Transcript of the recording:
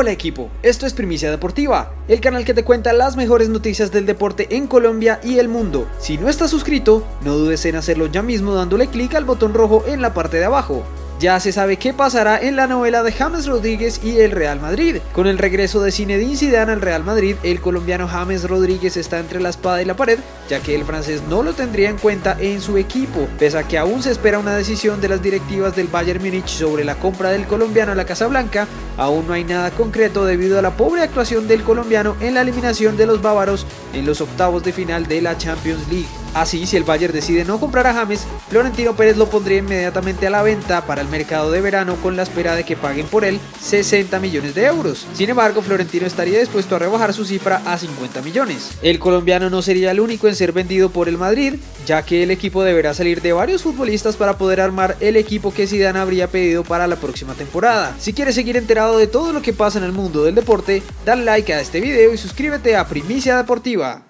Hola equipo, esto es Primicia Deportiva, el canal que te cuenta las mejores noticias del deporte en Colombia y el mundo. Si no estás suscrito, no dudes en hacerlo ya mismo dándole clic al botón rojo en la parte de abajo. Ya se sabe qué pasará en la novela de James Rodríguez y el Real Madrid. Con el regreso de Zinedine Zidane al Real Madrid, el colombiano James Rodríguez está entre la espada y la pared, ya que el francés no lo tendría en cuenta en su equipo, pese a que aún se espera una decisión de las directivas del Bayern Múnich sobre la compra del colombiano a la Casa Blanca, aún no hay nada concreto debido a la pobre actuación del colombiano en la eliminación de los bávaros en los octavos de final de la Champions League. Así, si el Bayern decide no comprar a James, Florentino Pérez lo pondría inmediatamente a la venta para el mercado de verano con la espera de que paguen por él 60 millones de euros. Sin embargo, Florentino estaría dispuesto a rebajar su cifra a 50 millones. El colombiano no sería el único en ser vendido por el Madrid, ya que el equipo deberá salir de varios futbolistas para poder armar el equipo que Zidane habría pedido para la próxima temporada. Si quieres seguir enterado de todo lo que pasa en el mundo del deporte, dale like a este video y suscríbete a Primicia Deportiva.